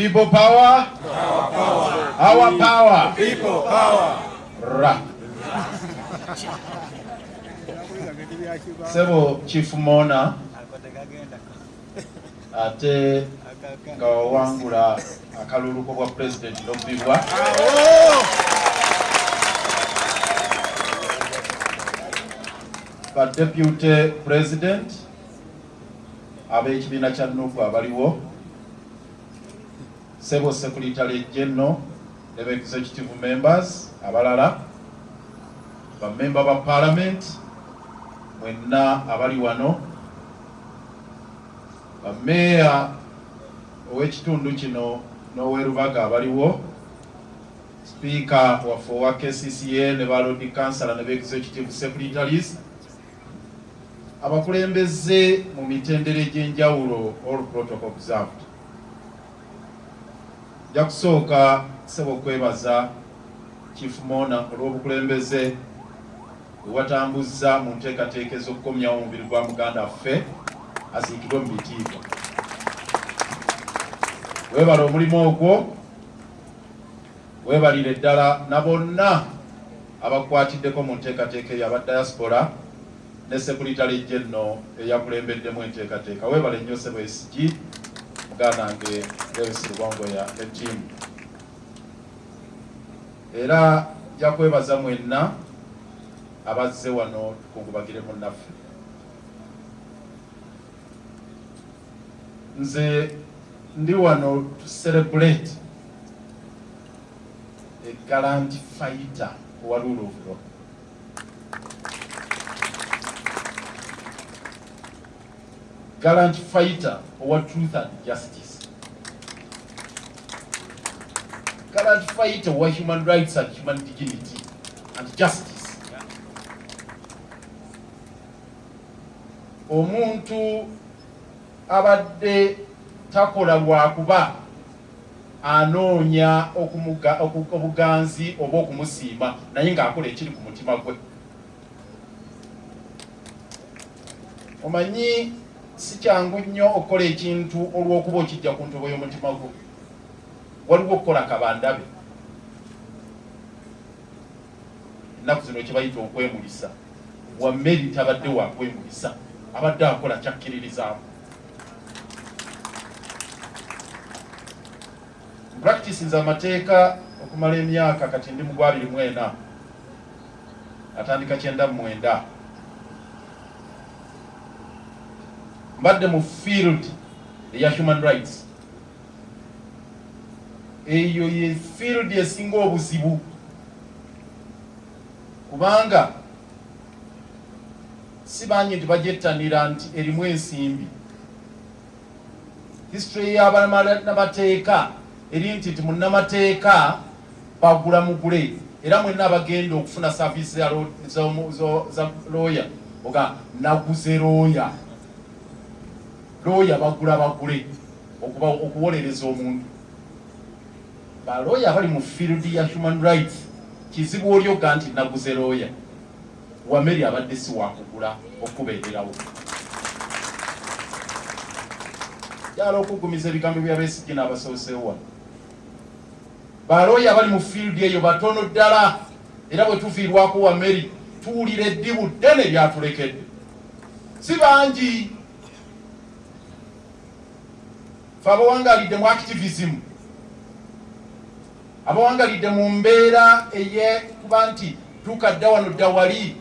People power. Our power. People power. Ra. Sebo Chief Mona ate nga wawangula akaluluko bwa president n'obbibwa ba deputy president ab'ekibiina kya nufu abaliwo sebo secretary general ne ba executive members abalala bamemba ba parliament mwenna abali wano bameeya ow'ekitundu kino n'owerubaga abaliwo sipiika waffe owa kcca ne balodi kansala ne ba executive secretaries abakulembeze mu mitendera egy'enjawulo all protocol observed nja kusooka sebo kwebaza chief mona olw'obukulembeze bwewatambuza mu nteekateeka ez'okukomyawo omubiri gwa muganda waffe aziikirwe mu bitiibwa. Weebala omulimu ogwo weebalire ddala na bonna abakwatiddeko mu nteekateeka eyo aba diaspora ne sekuritale jenno eyakulembeddemu enteekateeka. Weebale nnyo sebo esigi muganda wange lewis lubongoya ne ttiimu era nja kwebaza mwenna abazze wano tukungubagire munnaffe. Nze ndi wano to celebrate a gallant fighter owa rule of law gallant fighter owa truth and justice. Gallant fighter owa human rights and human dignity and justice. Omuntu abadde takola lwakuba anoonya obuganzi oba okumusiima naye ng'akola ekiri ku mutima gwe. Omanyi si kyangu nnyo okukola ekintu olw'okuba okijja ku ntobo y'omutima gwo. Waliwo okukola kabandabe ennaku zino kye bayita okwemulisa. Wammeri tabadde wakwemulisa abadde akola kyakkiririzaamu. Practices amateeka okumala emyaka kati ndi mugwa abiri mwena atandika kyenda mu mwenda mbadde mu field eya human rights. Eyo ye field esinga obuzibu. Kubanga si bangi nti bagyettanira nti erimu ensimbi. History y'abannamateeka eri nti nti munnamateeka bagula mugule. Era mwenna abagenda okufuna saavisi za looya oga naguze looya looya bagula bagule okuwolereza omuntu. Balooya abali mu field ya human rights. Kizibu olyoga nti naguze looya wameri abadde si wakugula okubeererawo. Jala okugumiza ebigambo bya besigye n'abasoosewa balooya abali mu field eyo batono ddala. Era bwe tufiirwako wameri tuwulira eddibu ddene lyatulekedde. Si bangi fe abawangalidde mu activism. Abawangalidde mu mbeera eyekuba nti tukadda wano dda wali.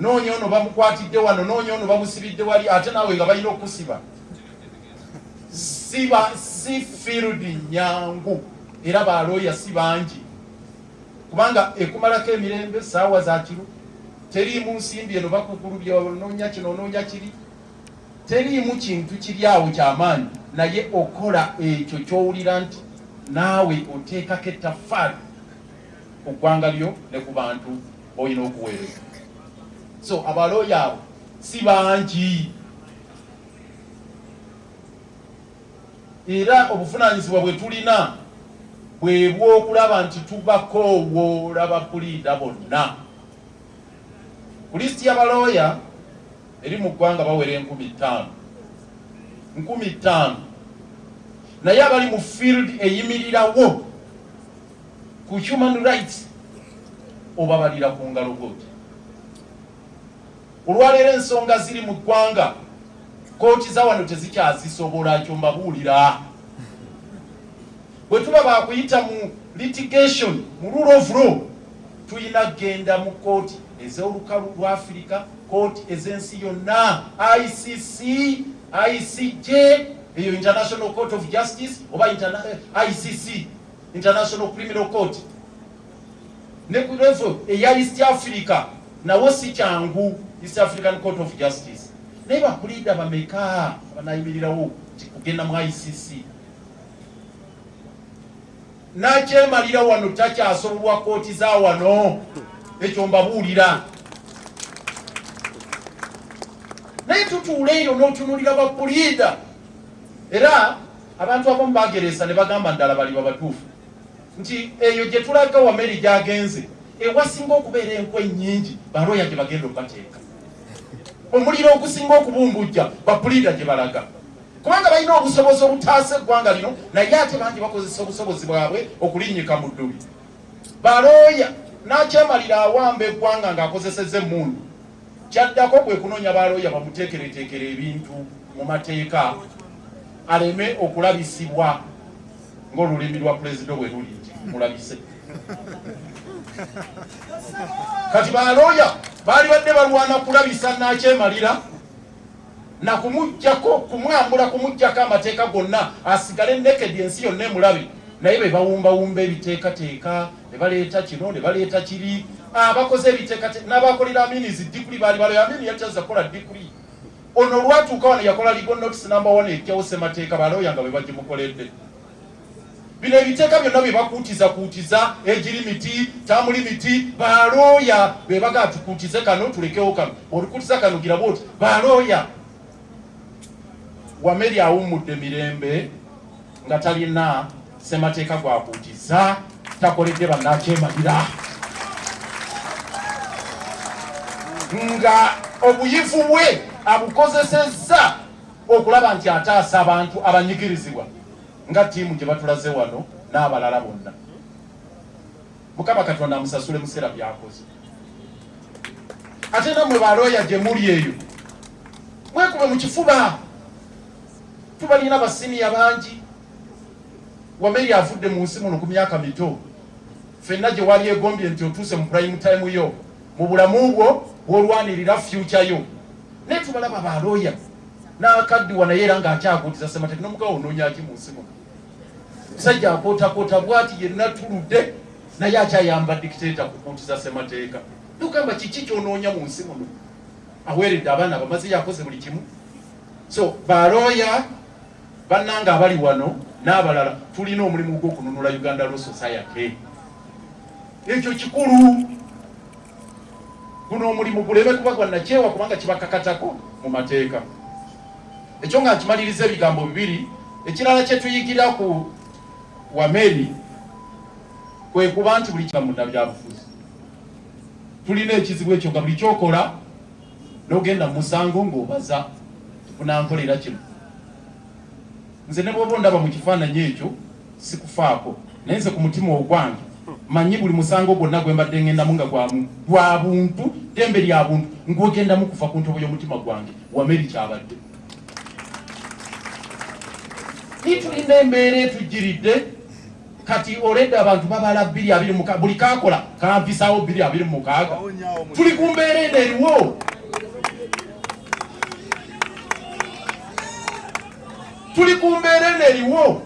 Noonya ono bamukwatidde wano noonya ono bamusibidde wali ate naawe nga balina okusiba. Siba si field nyangu. Era balooya si bangi. Kubanga ekumalako emirembe saawa za kiro teriimu nsimbi eno bakugulubya onoonya kino onoonya kiri. Teriimu kintu kiri awo kyamaanyi naye okola ekyo kyowulira nti naawe oteekako ettaffaali ku ggwanga lyo ne ku bantu olina okuweereza. So abalooya abo si bangi. Era obuvunaanyizibwa bwe tulina bwe bwokulaba nti tubakoowoola bapuliida bonna. Ku lisiti y'abalooya eri mu ggwanga bawera enkumi ttaano. Nkumi ttaano naye abali mu field eyimirirawo ku human rights obabalira ku ngalo goti olwaleero ensonga ziri mu ggwanga kooti za wano tezikyazisobola kyo mbabuulira. Bwe tuba bakuyita mu litigation mu rule of law tulina kgenda mu kooti ez'olukalu lwa afirika kooti ez'ensi yonna icc icj eyo international court of justice oba icc international criminal court. Ne ku level eya east africa nawo si kyangu east african court of justice. Naye bakulida bameka banayimirirawo kugenda mu icc nakyemalira wano takyasobolwa kooti za wano ekyo mbabuulira naye tutuula eyo n'otunulira bapuliida era abantu abamu bageresa ne bagamba ddala bali babatuufu. Nti eyo gye tulaga wameri gyagenze ewasinga okubeera enkwe nnyingi balooya gye bagenda okubateeka. Omuliro ogusinga okubumbujja bapuliida gye balaga. Kubanga balina obusobozi obutaasa eggwanga lino naye ate bangi bakozesa obusobozi bwabwe okulinnyika mu ddubi balooya nakyemalira awamba eggwanga ng'akozeseza emmundu. Kyaddako kwe kunoonya balooya bamuteekereteekera ebintu mu mateeka aleme okulabisibwa ng'olulimi lwa pulezida bwe luli nti mulabise. Kati balooya baali badde balwana kulabisa nakyemalira nakumugjako kumwambula kumugjako amateeka gonna asigale nekedi ensi yonna emulabe naye be bawumbawumba ebiteekateeka ne baleeta kino ne baleeta kiri. Abakoze ebiteekateeka n'abakolera aminizi dikuli baali balo amini yalitaza kukola dikuli ono olwatuuka wano yakola ligo notice number one ejjawo semateeka balooya nga bwe bagimukoledde. Bino ebiteeka byonna bye bakuutiza kuutiza egiri miti tamuli miti balooya be bagaa tukuutize kano tulekewo kano. Olukuutiza kano giraba oti balooya wameri awummudde mirembe nga talina semateeka gwakuutiza takoledde bannakyemalira. Nga obuyivu bwe abukozesezza okulaba nti ataasa abantu abanyigirizibwa nga ttiimu gye batulaze wano n'abalala bonna. Mukama katonda amusasule museera byakoze. Ate nammwe balooya gye muli eyo mwekube mu kifuba. Tubalina basiniya bangi. Wameri avudde mu nsi muno ku myaka mito. Fenna gye wali egombye nti otuuse mu prime time yo mu bulamu bwo bwolwanirira future yo naye tubalaba balooya n'akaddiwa naye era ng'akyakuutiza semateeka nomugawo onoonyaki mu nsi muno musajja akootakoota bwati yenna tuludde naye akyayamba dikiteeta kukuutiza semateeka tugamba kiki kyonoonya mu nsi muno aweeredde abaana bamaze yakoze buli kimu. So balooya bannanga abali wano n'abalala tulina omulimu gw'okununula uganda law society. Ekyo kikulu guno omulimu guleme kuba gwannakyewa kubanga kibakakatako mu mateeka. Ekyo nga nkimaliriza ebigambo bibiri ekirala kyetuyigira ku wameri kwe kuba nti buli kikamunda byabufuzi. Tulina ekizibu ekyo nga buli kyokola nogenda mu musango ng'obaza bunankolera kino. Nze ne bwoba ondaba mu kifaananyi ekyo sikufaako. Naye nze ku mutima ogwange manyi buli musango gwonna gwe mbadde ngendamu nga gwa buntu ddembe lya buntu. Ngwegendamu kuva ku ntobo y'omutima gwange wameri kyabadde. Nitulinda embeera etujjiridde kati oledde abantu babala bbiri abiri muka buli kakola kampisawo bbiri abiri mukaaga. Tuli ku mbeera eno eriwo. Tuli ku mbeera eno eriwo.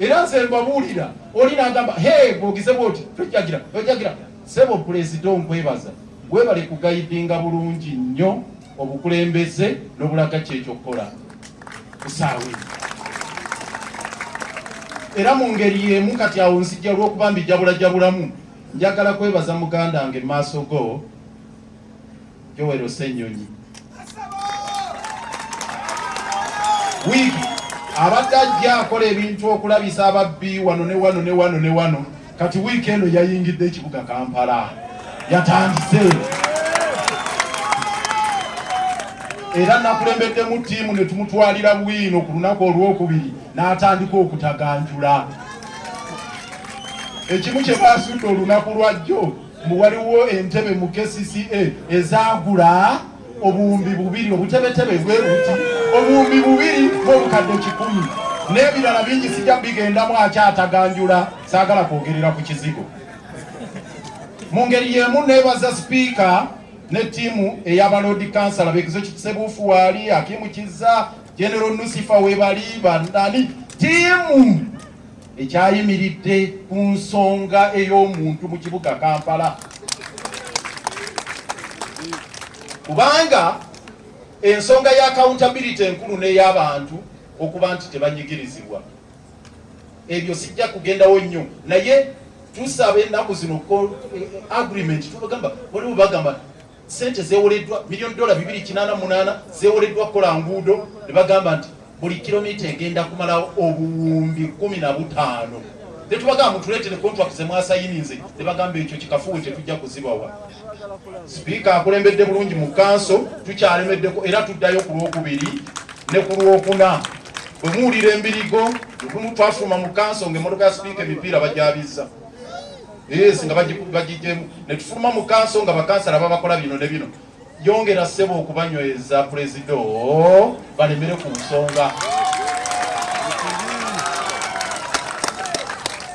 Era nze mbabuulira oli nagamba he bwogize bwoti tojagira tojagira. Sebo pulezida onkwebaza webale kugayidinga bulungi nnyo obukulembeze n'obulaga kyekyokukola kusaawe. Era mu ngeri yemu kati awo nzijja lw'okuba mbijabulajabulamu njagala kwebaza muganda wange maaso go jowero senyonyi wiiki abadde ajja akola ebintu okulabisa ababbi wano ne wano ne wano ne wano kati wiiki eno yayingidde ekibuga kampala yatandise era nakulembeddemu ttiimu ne tumutwalira bwino ku lunaku olwokubiri n'atandika okutaganjula. Ekimu kye baasudde olunaku lwajjo mbu waliwo entebe mu kcca ezaagula obuwumbi bubiri obutebetebe bwe buti obuwumbi bubiri bwobukadde kikumi. N'ebirala bingi sijja bigendamu akyataganjula saagala kwogerera ku kizigo mu ngeri yemu neebaza sipiika ne ttiimu ey'abalodi kansala bekizo kisebuufu waali akimukiza genero nusifa webali bandani. Ttiimu ekyayimiridde ku nsonga ey'omuntu mu kibuga kampala. Kubanga ensonga ya accountability enkulu n'ey'abantu okuba nti tebanyigirizibwa. Ebyo sijja kugendawo nnyo. Naye tusaba ennaku zino eh, agreement tubagamba waliwo bagamba sente zewoleddwa miliyoni dola 288 zewoleddwa kukola nguudo ne bagamba nti buli kilomita egenda kumala obuwumbi 15 netubagamba mutuleetere contract zemwasayinize ne bagamba ekyo kikafuwe tetujja kuzibawa. Sipiika akulembedde bulungi mu kanso tukyalemeddeko era tuddayo ku lwokubiri ne ku lwokuna. Bwe muwulira embirigo twafuluma mu kanso ngaemmotoka ya sipiika emipiira bajabizza yes nga bagi- bagijemu netufuluma mu kanso nga bakansala babakola bino ne bino. Yongera ssebo okubanyweza purezido balemere ku nsonga.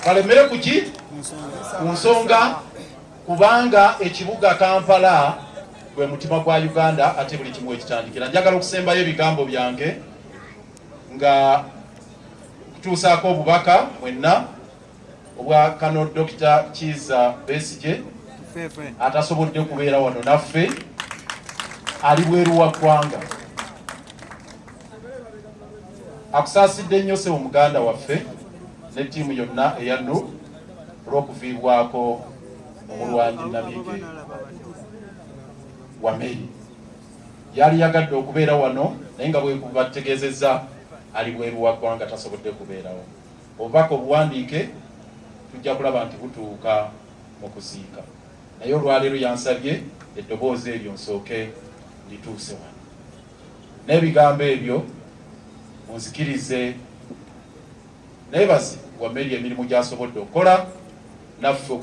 Balemere ku ki? Ku nsonga. Kubanga ekibuga kampala gwe mutima gwa uganda ate buli kimu ekitandikira njagala okusembayo ebigambo byange nga kutuusaako obubaka mwenna obwa kano dr kiza besije atasobodde kubeera wano naffe ali bweru wa ggwanga. Akusaasidde nnyo sebo muganda waffe ne ttiimu yonna eyanu olw'okuviibwako omulwanyi nabige wa meri yali yagadde okubeera wano naye nga bwebategeezezza ali bweru wa ggwanga tasobodde kubeerawo. Obubaka obuwandiike tujja kulaba nti butuuka mu kuziika naye olwaleero yansabye eddoboozi eryo nsooke lituuse wano. N'ebigambo ebyo munzikirize neebasi wa meri emirimu gy'asobodde okukola naffe